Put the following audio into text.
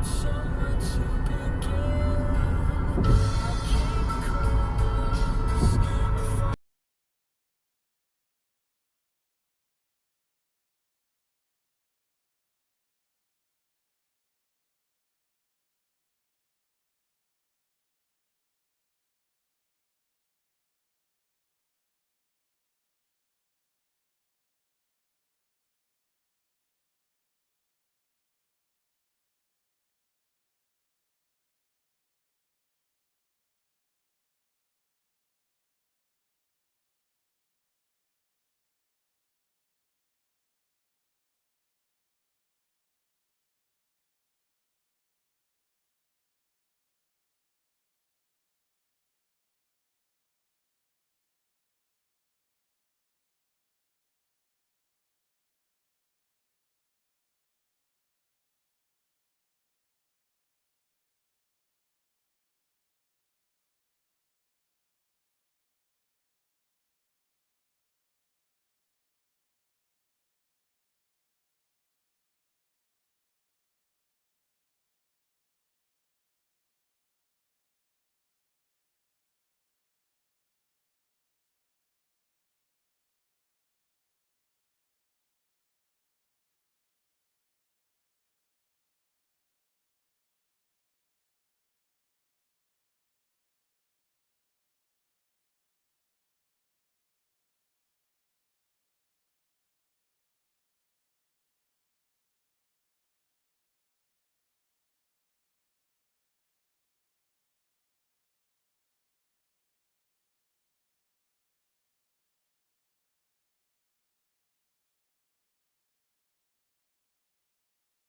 It's so